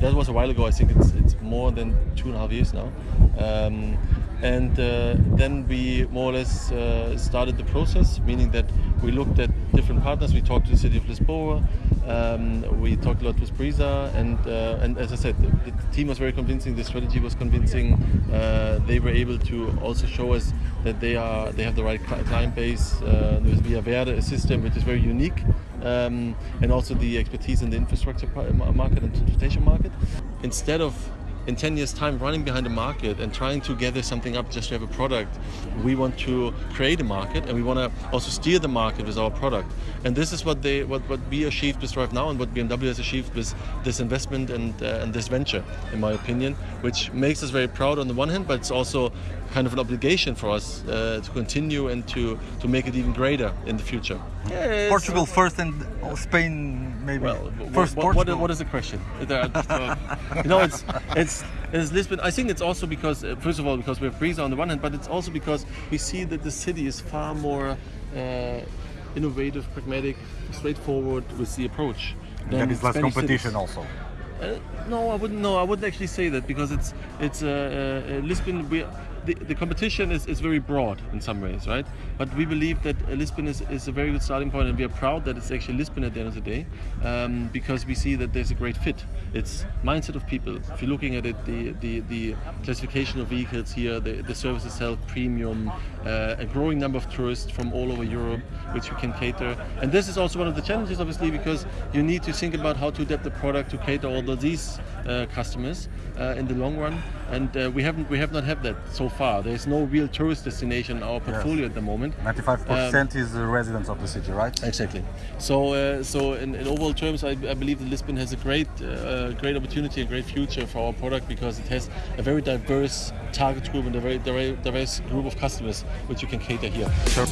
while ago. I think it's it's more than two and a half years now. Um, and uh, then we more or less uh, started the process, meaning that we looked at different partners. We talked to the city of Lisboa. Um, we talked a lot with Brisa, and uh, and as I said, the, the, team was very convincing. The strategy was convincing. Uh, they were able to also show us that they are they have the right client base uh, with Via Verde, a system which is very unique, um, and also the expertise in the infrastructure market and transportation market. Instead of in 10 years time running behind the market and trying to gather something up just to have a product we want to create a market and we want to also steer the market with our product. And this is what they what, what we achieved with DriveNow and what bmw has achieved with this investment and uh, and this venture in my opinion which makes us very proud on the one hand but it's also kind of an obligation for us uh, to continue and to to make it even greater in the future yeah, portugal first and spain maybe well, first what, what, what is the question you know it's it's it's Lisbon. I think it's also because, uh, first of all, because we have Brisa on the one hand, but it's also because we see that the city is far more uh, innovative, pragmatic, straightforward with the approach. There is less Spanish competition cities. also. Uh, no, I wouldn't. No, I wouldn't actually say that because it's it's uh, uh, Lisbon. We the, the competition is, is very broad in some ways, right? But we believe that Lisbon is, is a very good starting point and we are proud that it's actually Lisbon at the end of the day um, because we see that there's a great fit. It's mindset of people. If you're looking at it, the, the, the classification of vehicles here, the, the service itself, premium, uh, a growing number of tourists from all over Europe, which we can cater. And this is also one of the challenges, obviously, because you need to think about how to adapt the product to cater all of these uh, customers uh, in the long run. And uh, we haven't, we have not had that so far. There's no real tourist destination in our portfolio yes. at the moment. 95% um, is the residents of the city, right? Exactly. So, uh, so in, in, overall terms, I, I, believe that Lisbon has a great, uh, great opportunity, a great future for our product because it has a very diverse target group and a very diverse group of customers which you can cater here. Sure.